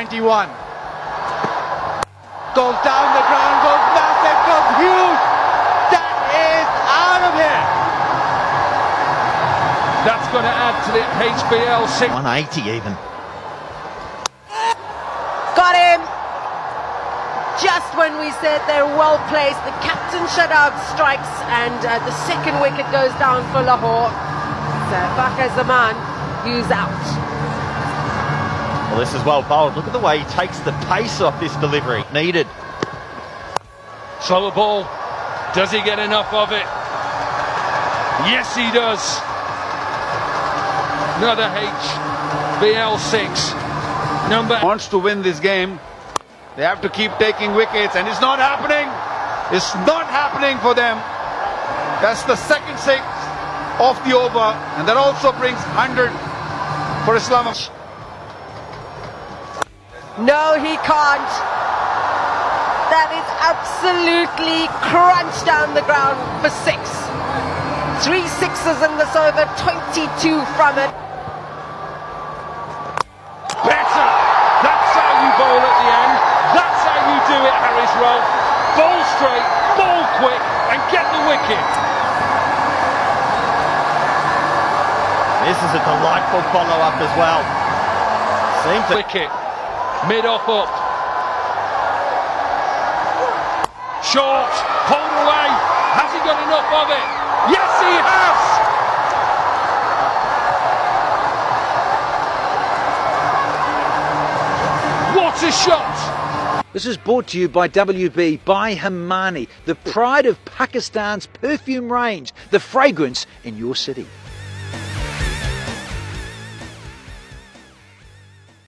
91. Goes down the ground, goes massive, goes huge. That is out of here. That's going to add to the HBL 6. 180 even. Got him! Just when we said they're well placed, the captain Shadab strikes and uh, the second wicket goes down for Lahore. So Fakhar Zaman, who's out. Well, this is well bowled. Look at the way he takes the pace off this delivery. Needed. Slower ball. Does he get enough of it? Yes, he does. Another HBL6. Number Wants to win this game. They have to keep taking wickets, and it's not happening. It's not happening for them. That's the second six of the over, and that also brings 100 for Islamabad. No, he can't. That is absolutely crunched down the ground for six. Three sixes in this over, 22 from it. better. That's how you bowl at the end. That's how you do it, Haris Rauf. Bowl straight, bowl quick, and get the wicket. This is a delightful follow-up as well. Seemed to... Wicket. Mid off up. Short. Hold away. Has he got enough of it? Yes, he has. What a shot! This is brought to you by WB by Hemani, the pride of Pakistan's perfume range, the fragrance in your city.